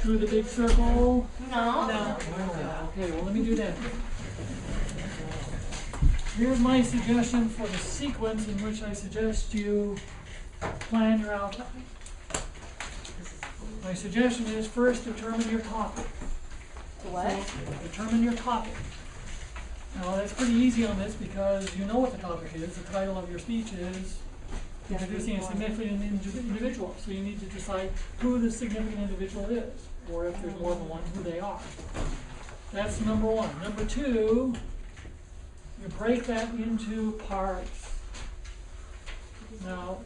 through the big circle? No. No. Okay, well, let me do that. Here's my suggestion for the sequence in which I suggest you plan your outline. My suggestion is first determine your topic. What? Determine your topic. Now, that's pretty easy on this because you know what the topic is. The title of your speech is introducing a significant indi- individual. So you need to decide who the significant individual is, or if there's more than one, who they are. That's number one. Number two, you break that into parts. Now,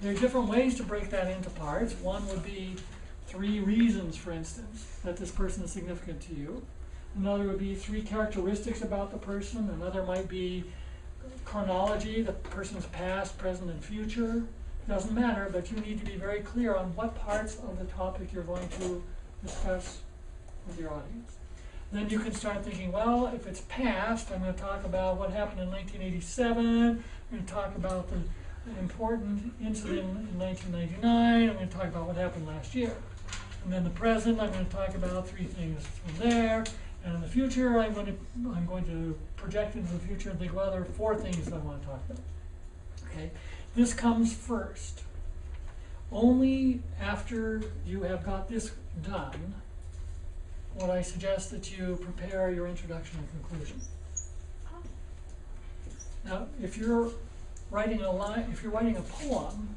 there are different ways to break that into parts. One would be three reasons, for instance, that this person is significant to you. Another would be three characteristics about the person. Another might be chronology, the person's past, present, and future. Doesn't matter, but you need to be very clear on what parts of the topic you're going to discuss with your audience. Then you can start thinking, well, if it's past, I'm going to talk about what happened in 1987. I'm going to talk about the important incident in 1999. I'm going to talk about what happened last year. And then the present, I'm going to talk about three things from there. And in the future, I'm going to I'm going to project into the future and think, well, there are four things that I want to talk about. Okay, this comes first. Only after you have got this done, would I suggest that you prepare your introduction and conclusion. Now, if you're writing a line, if you're writing a poem,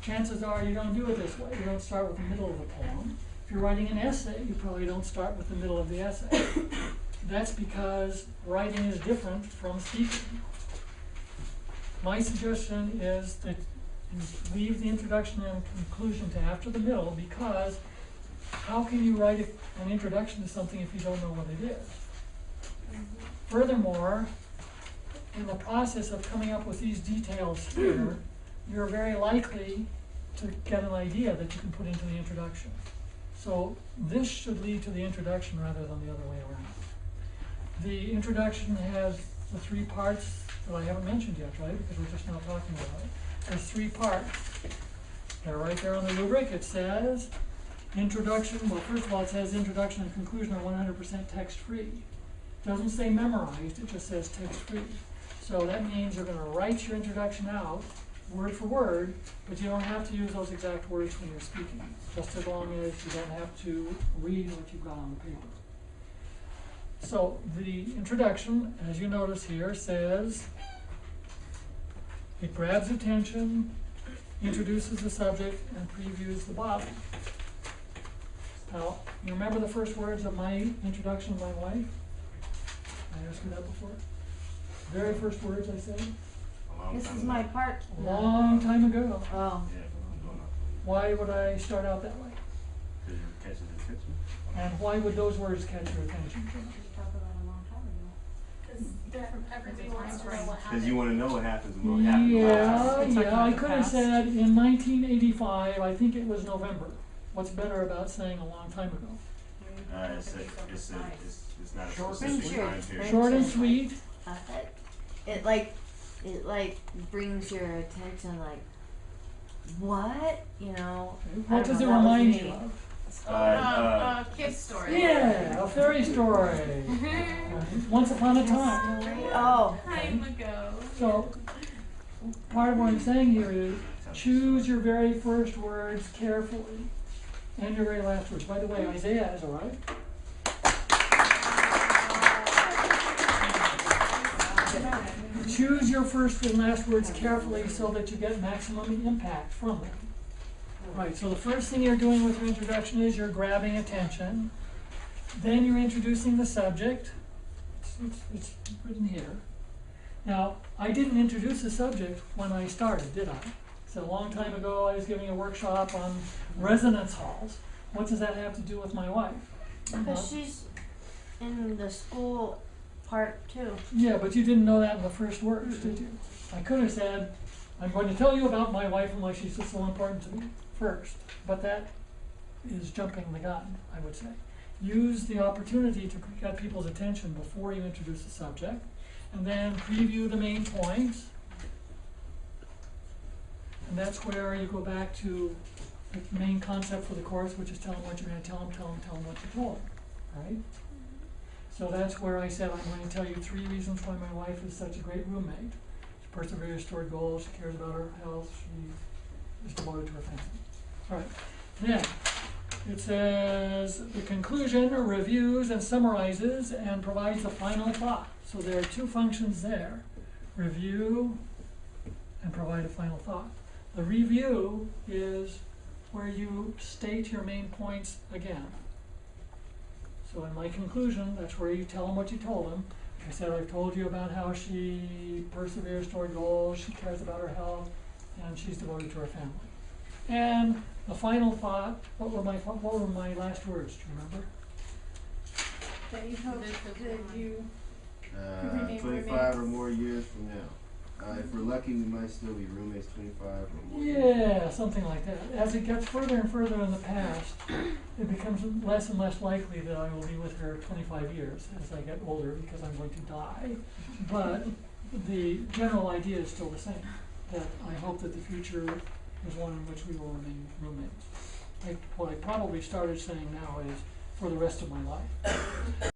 chances are you don't do it this way. You don't start with the middle of the poem. If you're writing an essay, you probably don't start with the middle of the essay. That's because writing is different from speaking. My suggestion is that leave the introduction and conclusion to after the middle because how can you write a- an introduction to something if you don't know what it is? Furthermore, in the process of coming up with these details here, you're very likely to get an idea that you can put into the introduction. So this should lead to the introduction rather than the other way around. The introduction has the three parts that I haven't mentioned yet, right? Because we're just now talking about it. There's three parts. They're right there on the rubric. It says introduction, well, first of all, it says introduction and conclusion are one hundred percent text-free. It Doesn't say memorized, it just says text-free. So that means you're gonna write your introduction out, word for word, but you don't have to use those exact words when you're speaking, just as long as you don't have to read what you've got on the paper. So the introduction, as you notice here, says it grabs attention, introduces the subject, and previews the body. Now, you remember the first words of my introduction to my wife? I asked you that before? Very first words I said, This is my part. long time ago. Oh. Why would I start out that way? Because you're catching the attention. And why would those words catch your attention? Everybody wants to know what Because happened. you want to know what happens and what happened. Yeah, It's talking yeah, I about the could have past. said in nineteen eighty-five, I think it was November. What's better about saying a long time ago? Uh, it's a, it's a, it's, it's not a Short specific and time sweet. period. Short and sweet, Uh, it, it like, it like brings your attention like, what? You know? What does it know, that was remind you of? Uh, Uh, uh, uh, kid story. Yeah, a fairy story. Once upon a time. Oh, Time ago. So, part of what I'm saying here is choose your very first words carefully and your very last words. By the way, Isaiah has arrived. Choose your first and last words carefully so that you get maximum impact from them. Right, so the first thing you're doing with your introduction is you're grabbing attention. Then you're introducing the subject. It's, it's, it's written here. Now, I didn't introduce the subject when I started, did I? So a long time ago, I was giving a workshop on residence halls. What does that have to do with my wife? because she's in the school part too. Yeah, but you didn't know that in the first words, did you? I could have said, I'm going to tell you about my wife and why she's so important to me first, but that is jumping the gun, I would say. Use the opportunity to get people's attention before you introduce the subject, and then preview the main points. And that's where you go back to the main concept for the course, which is tell them what you're gonna tell them, tell them, tell them what you told them, right? So that's where I said, I'm going to tell you three reasons why my wife is such a great roommate. She perseveres toward goals, she cares about her health, she is devoted to her family. Alright, then, it says, the conclusion reviews and summarizes and provides a final thought. So there are two functions there, review and provide a final thought. The review is where you state your main points again. So in my conclusion, that's where you tell them what you told them. I said, I've told you about how she perseveres toward goals, she cares about her health, and she's devoted to her family. And the final thought, what were my, what were my last words, do you remember? That you hope that you, Uh, Remain twenty-five or roommates. more years from now. Uh, if we're lucky, we might still be roommates twenty-five or more. Yeah, something like that. As it gets further and further in the past, it becomes less and less likely that I will be with her twenty-five years as I get older because I'm going to die. But the general idea is still the same, that I hope that the future is one in which we will remain roommates. I, what I probably started saying now is for the rest of my life.